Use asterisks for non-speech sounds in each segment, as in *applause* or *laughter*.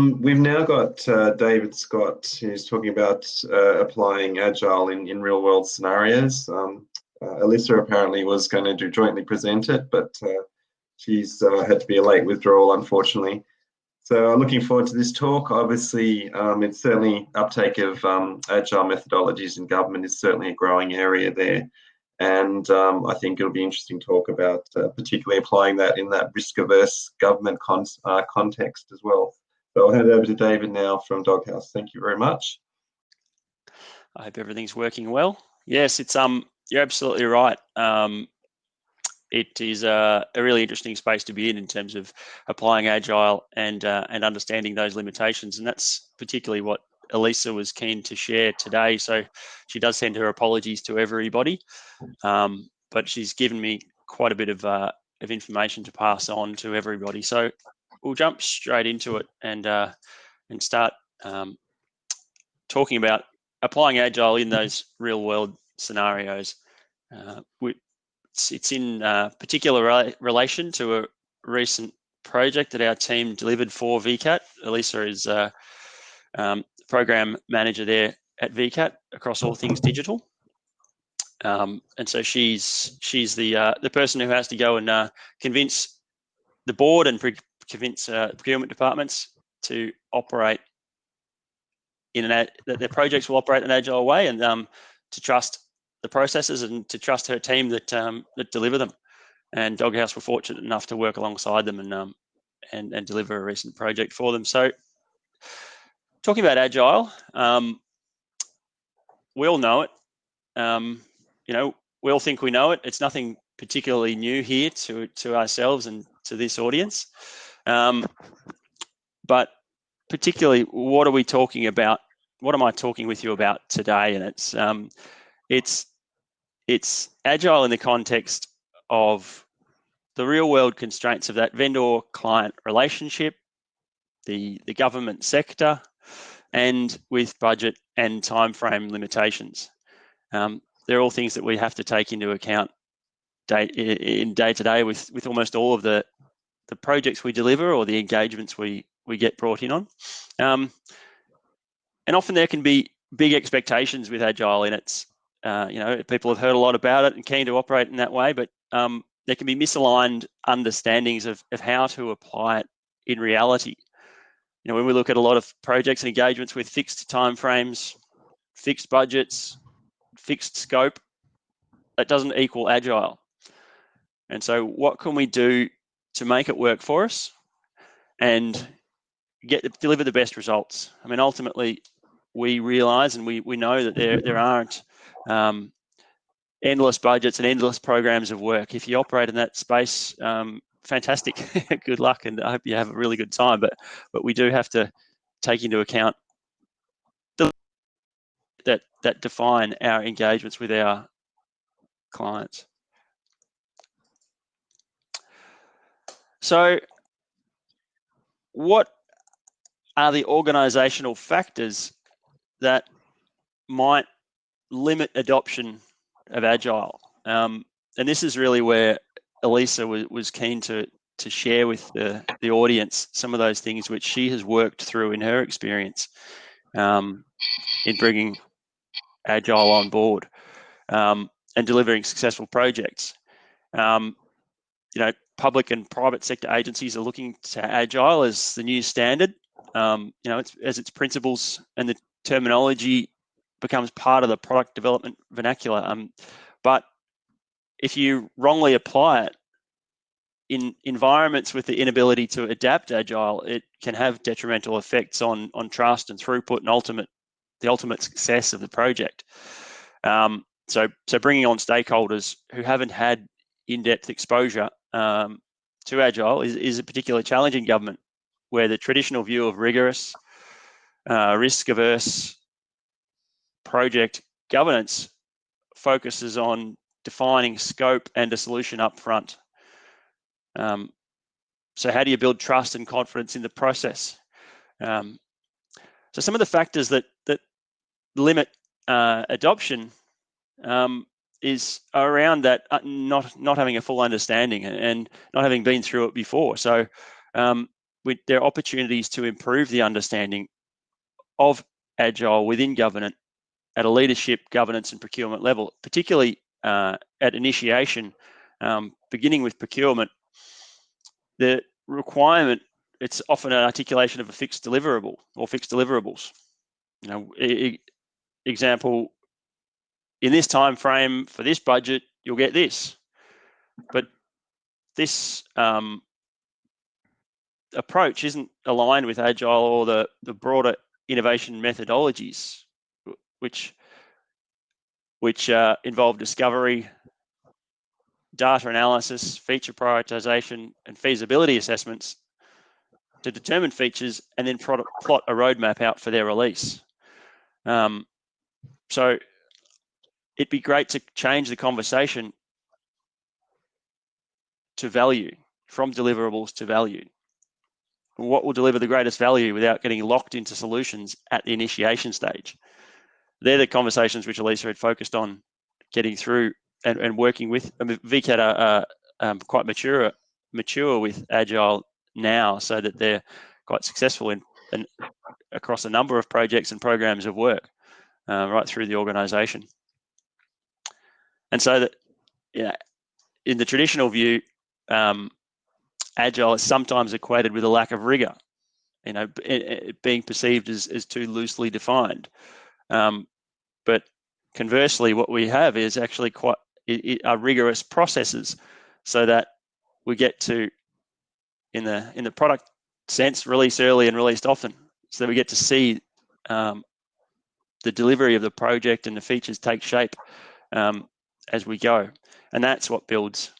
Um, we've now got uh, David Scott who's talking about uh, applying Agile in, in real world scenarios. Um, uh, Alyssa apparently was going to do jointly present it, but uh, she's uh, had to be a late withdrawal, unfortunately. So I'm looking forward to this talk. Obviously, um, it's certainly uptake of um, agile methodologies in government is certainly a growing area there. And um, I think it'll be interesting to talk about uh, particularly applying that in that risk averse government con context as well. I'll hand over to David now from Doghouse. Thank you very much. I hope everything's working well. Yes, it's um, you're absolutely right. Um, it is a, a, really interesting space to be in in terms of applying agile and uh, and understanding those limitations, and that's particularly what Elisa was keen to share today. So she does send her apologies to everybody, um, but she's given me quite a bit of uh, of information to pass on to everybody. So we'll jump straight into it and uh, and start um, talking about applying agile in those real world scenarios. Uh, we, it's, it's in uh, particular re relation to a recent project that our team delivered for VCAT. Elisa is uh, um, program manager there at VCAT across all things digital. Um, and so she's she's the uh, the person who has to go and uh, convince the board and convince uh, procurement departments to operate in an that their projects will operate in an agile way and um, to trust the processes and to trust her team that um, that deliver them. And Doghouse were fortunate enough to work alongside them and um, and and deliver a recent project for them. So, talking about agile, um, we all know it. Um, you know, we all think we know it. It's nothing particularly new here to to ourselves and to this audience. Um, but particularly, what are we talking about? What am I talking with you about today? And it's um, it's it's agile in the context of the real world constraints of that vendor client relationship, the, the government sector, and with budget and time frame limitations. Um, they're all things that we have to take into account day, in day to day with, with almost all of the, the projects we deliver or the engagements we, we get brought in on. Um, and often there can be big expectations with Agile in its uh, you know, people have heard a lot about it and keen to operate in that way, but um, there can be misaligned understandings of, of how to apply it in reality. You know, when we look at a lot of projects and engagements with fixed timeframes, fixed budgets, fixed scope, that doesn't equal agile. And so what can we do to make it work for us and get deliver the best results? I mean, ultimately, we realize and we, we know that there, there aren't um, endless budgets and endless programs of work. If you operate in that space, um, fantastic. *laughs* good luck, and I hope you have a really good time. But but we do have to take into account the, that that define our engagements with our clients. So, what are the organizational factors that might limit adoption of agile. Um, and this is really where Elisa was, was keen to to share with the, the audience some of those things which she has worked through in her experience um, in bringing agile on board um, and delivering successful projects. Um, you know, public and private sector agencies are looking to agile as the new standard. Um, you know, it's, as its principles and the terminology becomes part of the product development vernacular. Um, but if you wrongly apply it in environments with the inability to adapt agile, it can have detrimental effects on on trust and throughput and ultimate the ultimate success of the project. Um, so so bringing on stakeholders who haven't had in-depth exposure um, to agile is, is a particular challenge in government, where the traditional view of rigorous, uh, risk-averse project governance focuses on defining scope and a solution up front. Um, so how do you build trust and confidence in the process? Um, so some of the factors that that limit uh, adoption um, is around that uh, not not having a full understanding and not having been through it before. So um, there are opportunities to improve the understanding of agile within government at a leadership, governance, and procurement level, particularly uh, at initiation, um, beginning with procurement. The requirement it's often an articulation of a fixed deliverable or fixed deliverables. You know, e example, in this time frame for this budget, you'll get this. But this um, approach isn't aligned with agile or the, the broader innovation methodologies, which which uh, involve discovery, data analysis, feature prioritization, and feasibility assessments to determine features and then plot a roadmap out for their release. Um, so it'd be great to change the conversation to value, from deliverables to value what will deliver the greatest value without getting locked into solutions at the initiation stage. They're the conversations which Elisa had focused on getting through and, and working with. I mean, VCAT are, are um, quite mature mature with Agile now, so that they're quite successful in, in across a number of projects and programs of work uh, right through the organisation. And so that, yeah, in the traditional view, um, agile is sometimes equated with a lack of rigor, you know, it, it being perceived as, as too loosely defined. Um, but conversely, what we have is actually quite it, it are rigorous processes, so that we get to in the in the product sense release early and released often, so that we get to see um, the delivery of the project and the features take shape um, as we go, and that's what builds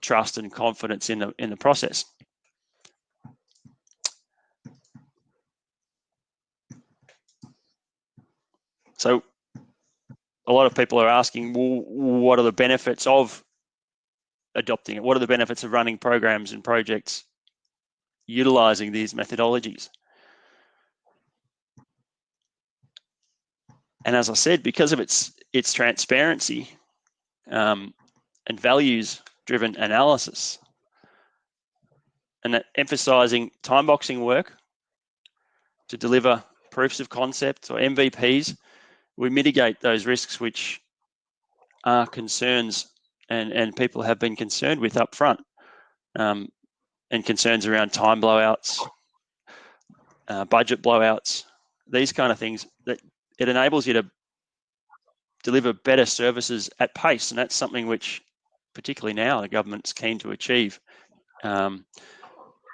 trust and confidence in the in the process. So a lot of people are asking, well, what are the benefits of adopting it? What are the benefits of running programs and projects utilizing these methodologies? And as I said, because of its its transparency um, and values driven analysis. And that emphasizing time boxing work to deliver proofs of concept or MVPs, we mitigate those risks which are concerns and, and people have been concerned with up front. Um, and concerns around time blowouts, uh, budget blowouts, these kind of things that it enables you to deliver better services at pace. And that's something which particularly now, the government's keen to achieve, um,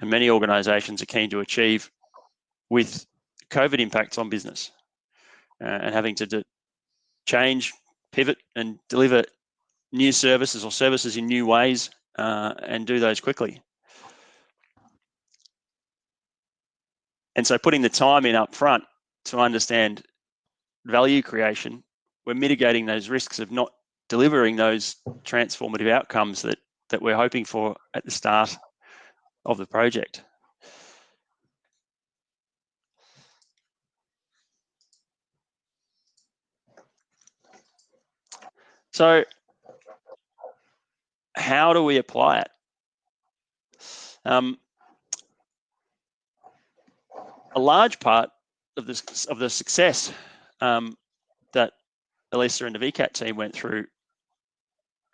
and many organisations are keen to achieve with COVID impacts on business uh, and having to change, pivot, and deliver new services or services in new ways uh, and do those quickly. And so putting the time in up front to understand value creation, we're mitigating those risks of not delivering those transformative outcomes that that we're hoping for at the start of the project. So how do we apply it? Um, a large part of this of the success um, Elisa and the VCAT team went through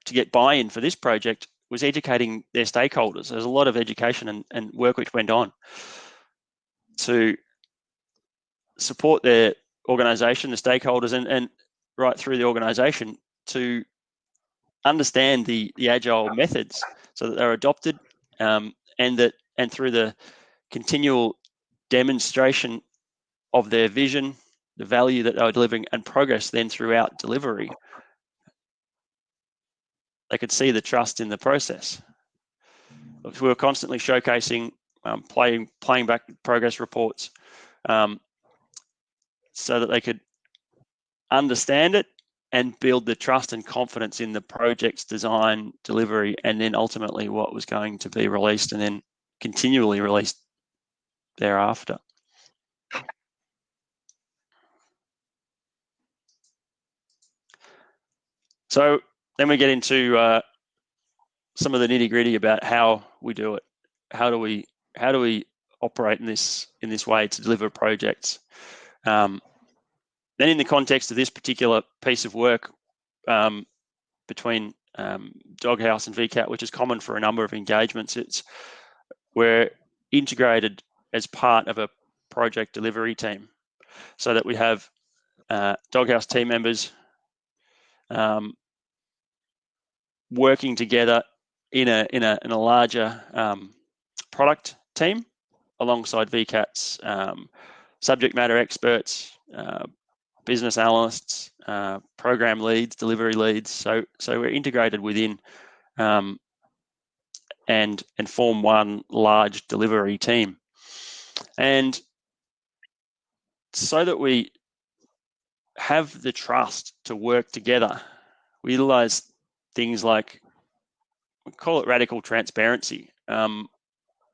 to get buy-in for this project was educating their stakeholders. There's a lot of education and, and work which went on to support their organisation, the stakeholders, and, and right through the organisation to understand the, the agile methods so that they're adopted um, and that and through the continual demonstration of their vision, the value that they were delivering and progress then throughout delivery they could see the trust in the process. We were constantly showcasing, um, playing, playing back progress reports um, so that they could understand it and build the trust and confidence in the project's design, delivery, and then ultimately what was going to be released and then continually released thereafter. So then we get into uh, some of the nitty gritty about how we do it. How do we how do we operate in this in this way to deliver projects? Um, then, in the context of this particular piece of work um, between um, Doghouse and VCAT, which is common for a number of engagements, it's we're integrated as part of a project delivery team, so that we have uh, Doghouse team members um, working together in a in a in a larger um, product team alongside VCAT's um, subject matter experts, uh, business analysts, uh, program leads, delivery leads. So so we're integrated within um, and and form one large delivery team. And so that we have the trust to work together, we utilize things like we call it radical transparency. Um,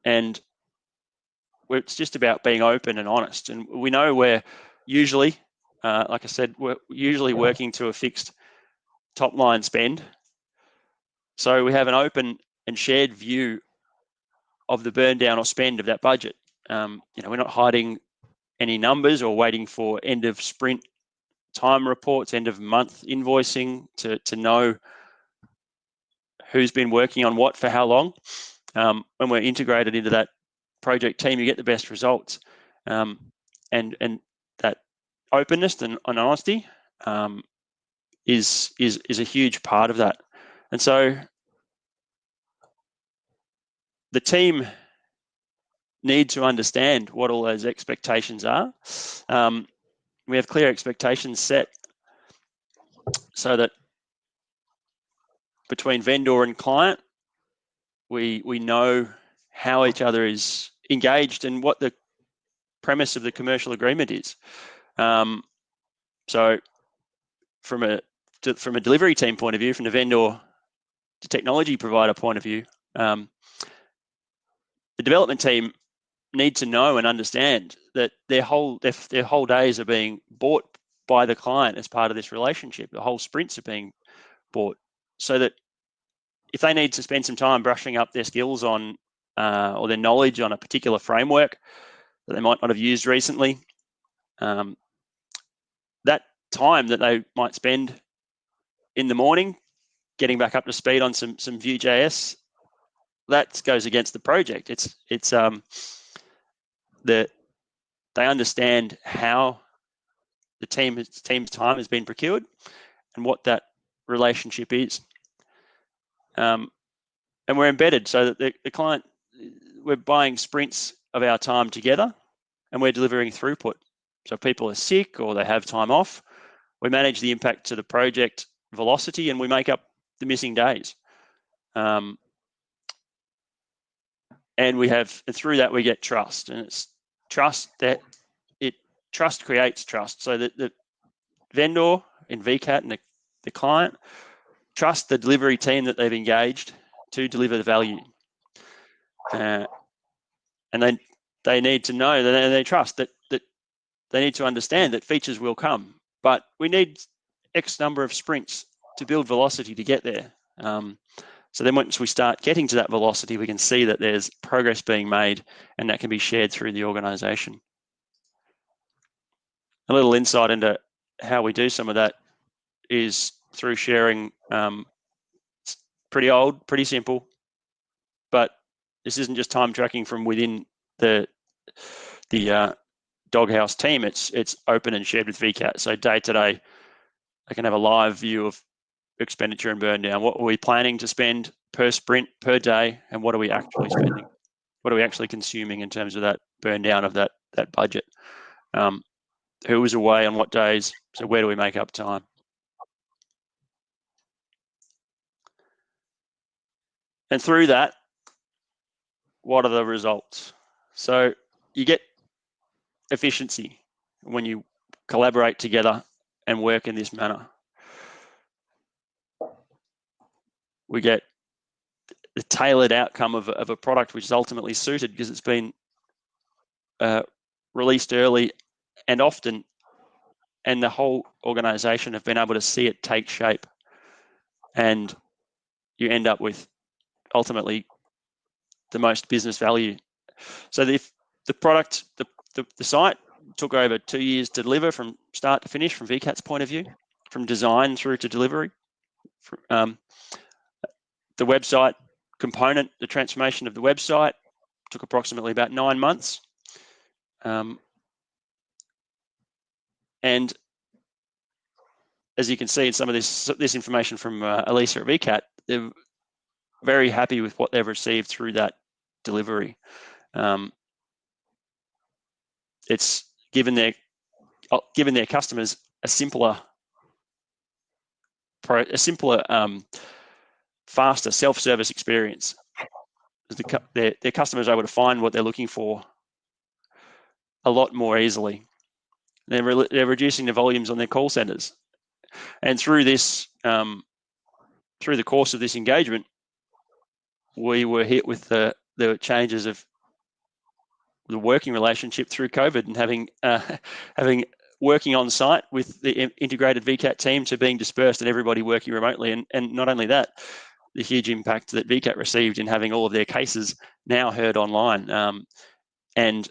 and it's just about being open and honest. And we know we're usually, uh, like I said, we're usually working to a fixed top line spend. So we have an open and shared view of the burn down or spend of that budget. Um, you know, we're not hiding any numbers or waiting for end of sprint time reports, end of month invoicing to, to know who's been working on what for how long. Um, when we're integrated into that project team, you get the best results. Um, and and that openness and, and honesty um, is is is a huge part of that. And so the team need to understand what all those expectations are. Um, we have clear expectations set so that between vendor and client, we we know how each other is engaged and what the premise of the commercial agreement is. Um, so, from a from a delivery team point of view, from the vendor to technology provider point of view, um, the development team need to know and understand that their whole their, their whole days are being bought by the client as part of this relationship. The whole sprints are being bought, so that if they need to spend some time brushing up their skills on uh, or their knowledge on a particular framework that they might not have used recently, um, that time that they might spend in the morning getting back up to speed on some some Vue.js, that goes against the project. It's it's um, that they understand how the team team's time has been procured and what that relationship is. Um, and we're embedded so that the, the client, we're buying sprints of our time together and we're delivering throughput. So if people are sick or they have time off, we manage the impact to the project velocity and we make up the missing days. Um, and we have and through that we get trust and it's trust that it trust creates trust so that the vendor in vcat and the, the client trust the delivery team that they've engaged to deliver the value uh, and then they need to know that they, they trust that that they need to understand that features will come but we need x number of sprints to build velocity to get there um, so then once we start getting to that velocity, we can see that there's progress being made and that can be shared through the organization. A little insight into how we do some of that is through sharing um, pretty old, pretty simple, but this isn't just time tracking from within the the uh, doghouse team. It's it's open and shared with VCAT. So day to day, I can have a live view of expenditure and burn down. What are we planning to spend per sprint per day, and what are we actually spending? What are we actually consuming in terms of that burn down of that that budget? Um, who is away on what days? So where do we make up time? And through that, what are the results? So you get efficiency when you collaborate together and work in this manner. we get the tailored outcome of, of a product which is ultimately suited because it's been uh, released early and often, and the whole organization have been able to see it take shape. And you end up with ultimately the most business value. So the the product, the, the, the site took over two years to deliver from start to finish from VCAT's point of view, from design through to delivery. Um, the website component, the transformation of the website took approximately about nine months. Um, and as you can see in some of this this information from uh, Elisa at VCAT, they're very happy with what they've received through that delivery. Um, it's given their uh, given their customers a simpler a simpler um, faster self-service experience. The, their, their customers are able to find what they're looking for a lot more easily. They're, re they're reducing the volumes on their call centers. And through this um, through the course of this engagement we were hit with the the changes of the working relationship through COVID and having uh, *laughs* having working on site with the integrated VCAT team to being dispersed and everybody working remotely. And, and not only that, the huge impact that VCAT received in having all of their cases now heard online. Um, and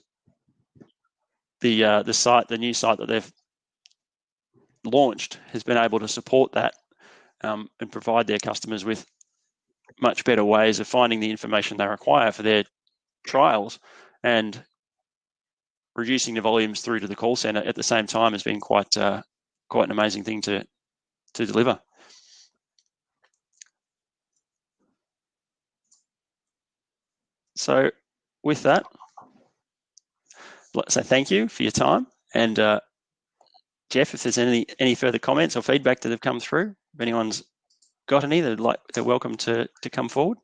the uh, the site, the new site that they've launched, has been able to support that um, and provide their customers with much better ways of finding the information they require for their trials and reducing the volumes through to the call center at the same time has been quite uh, quite an amazing thing to to deliver. So with that, let's say thank you for your time. And uh, Jeff, if there's any any further comments or feedback that have come through, if anyone's got any, they'd like they're welcome to to come forward.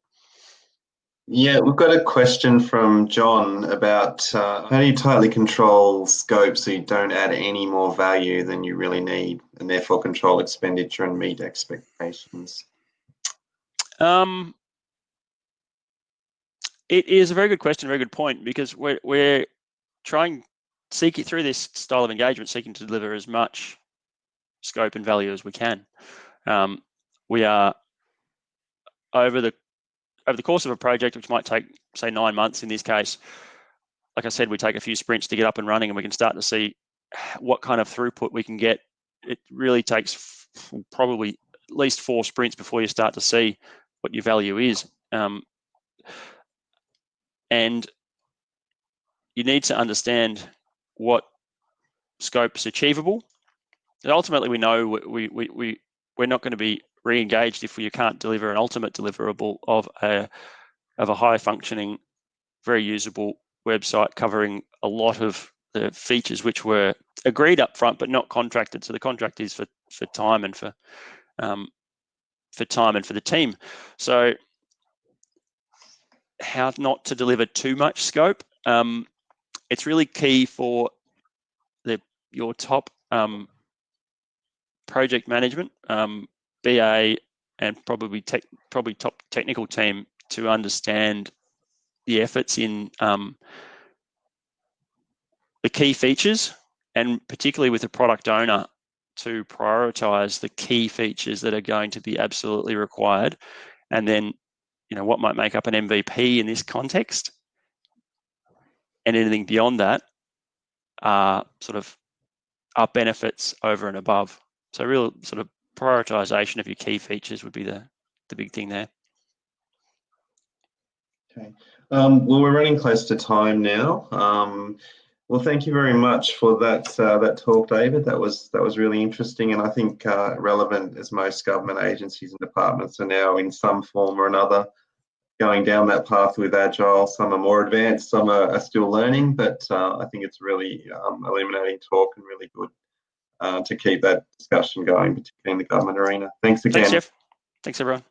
Yeah, we've got a question from John about uh, how do you tightly control scope so you don't add any more value than you really need and therefore control expenditure and meet expectations? Um, it is a very good question, very good point, because we're, we're trying, seeking through this style of engagement, seeking to deliver as much scope and value as we can. Um, we are over the over the course of a project, which might take, say, nine months in this case, like I said, we take a few sprints to get up and running and we can start to see what kind of throughput we can get. It really takes probably at least four sprints before you start to see what your value is. Um, and you need to understand what scope is achievable. And ultimately, we know we, we, we, we're not going to be re-engaged if you can't deliver an ultimate deliverable of a of a high functioning, very usable website covering a lot of the features which were agreed up front but not contracted. So the contract is for for time and for um, for time and for the team. So how not to deliver too much scope. Um, it's really key for the your top um, project management um, BA and probably tech, probably top technical team to understand the efforts in um, the key features and particularly with the product owner to prioritize the key features that are going to be absolutely required. And then you know what might make up an mvp in this context and anything beyond that are sort of are benefits over and above. So real sort of prioritization of your key features would be the, the big thing there. Okay. Um, well, we're running close to time now. Um, well, thank you very much for that uh, that talk, David. That was that was really interesting, and I think uh, relevant as most government agencies and departments are now in some form or another going down that path with Agile. Some are more advanced, some are, are still learning, but uh, I think it's really um, illuminating talk and really good uh, to keep that discussion going, particularly in the government arena. Thanks again. Thanks, Jeff. Thanks, everyone.